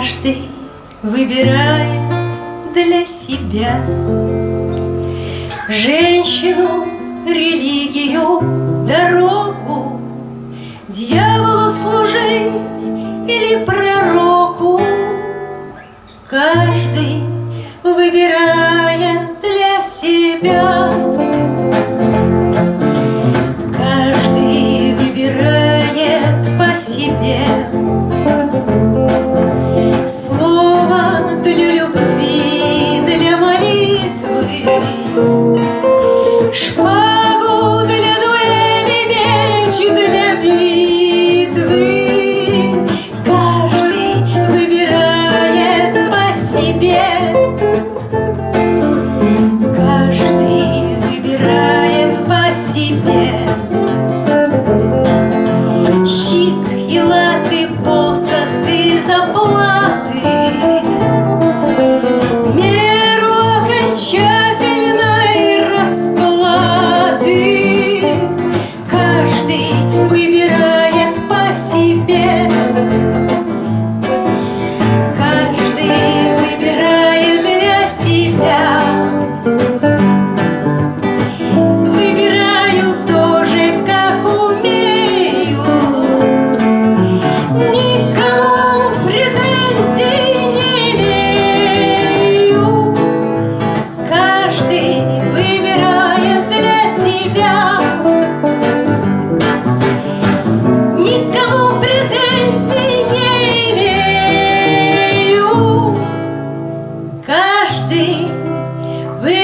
Каждый выбирает для себя Женщину, религию, дорогу Дьяволу служить или пророку. Каждый выбирает Шпагу для дуэли, меч для битвы. Каждый выбирает по себе. Каждый выбирает по себе. Щит и латы, посох и заплаты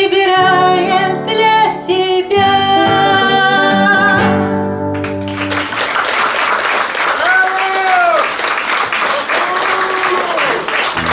выбирать.